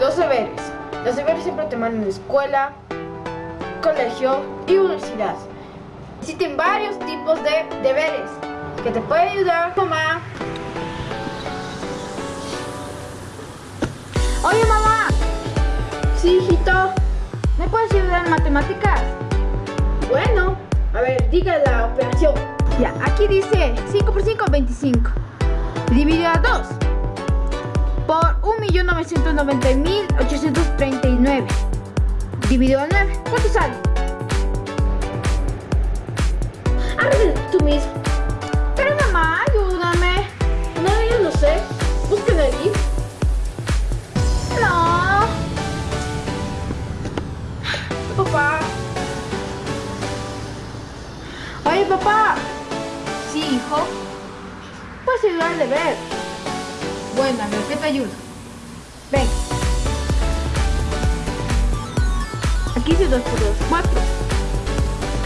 Los deberes. Los deberes siempre te mandan a escuela, colegio y universidad. Existen varios tipos de deberes que te puede ayudar mamá. Oye mamá, Sí, hijito. ¿me puedes ayudar en matemáticas? Bueno, a ver, diga la operación. Ya, aquí dice 5 por 5, 25. Dividido a 2 por 1.990.839. Dividido a 9, ¿cuánto sale? Hazlo tú mismo. Pero mamá, ayúdame. No, yo no sé. Busquen allí. No. Papá. Oye papá, Sí, hijo. ¿puedes ayudar al deber? Bueno, a ver, ¿qué te ayudo? Ven. Aquí dice 2 por 2, 4.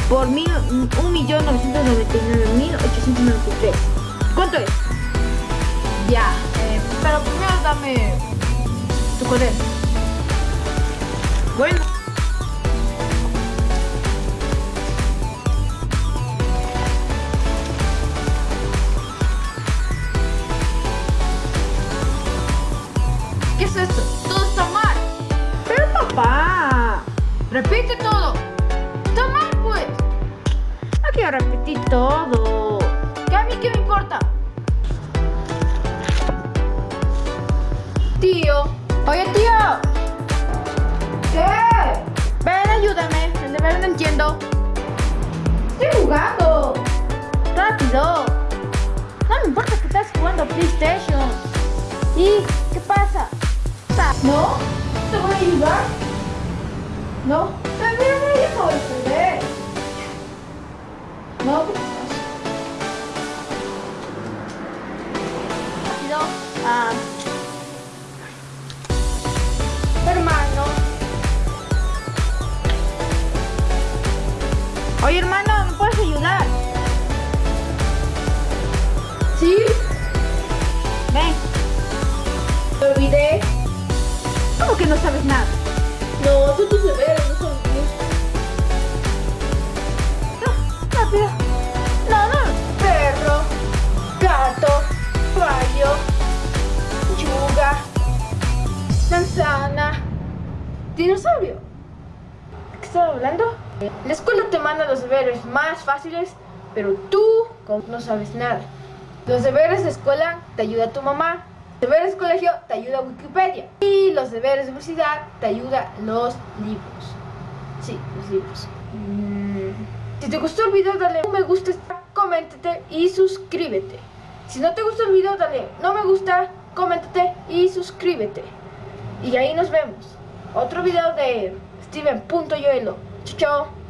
Por mil, 1.999.893. ¿Cuánto es? Ya, eh, pero primero dame tu cuaderno. Bueno. Es esto? Todo está mal. Pero papá, repite todo. Está mal, pues. No quiero repetir todo. ¿Qué a mí qué me importa? Tío. Oye, tío. ¿Qué? Ven, ayúdame. El deber no entiendo. Estoy jugando. Rápido. No me importa que estás jugando PlayStation. ¿Y? ¿No? ¿Te voy a ayudar? ¿No? También me dejo defender. ¿No? ¿Qué pasa? Rápido. Ah. Hermano. Oye, hermano, manzana, dinosaurio. ¿De qué estaba hablando? La escuela te manda los deberes más fáciles, pero tú no sabes nada. Los deberes de escuela te ayuda tu mamá. Los deberes de colegio te ayuda Wikipedia. Y los deberes de universidad te ayuda los libros. Sí, los libros. Mm, Si te gustó el video, dale un me gusta, coméntate y suscríbete. Si no te gustó el video, dale no me gusta, coméntate y suscríbete. Y ahí nos vemos. Otro video de Steven.yoelo. Chao, chao.